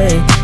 day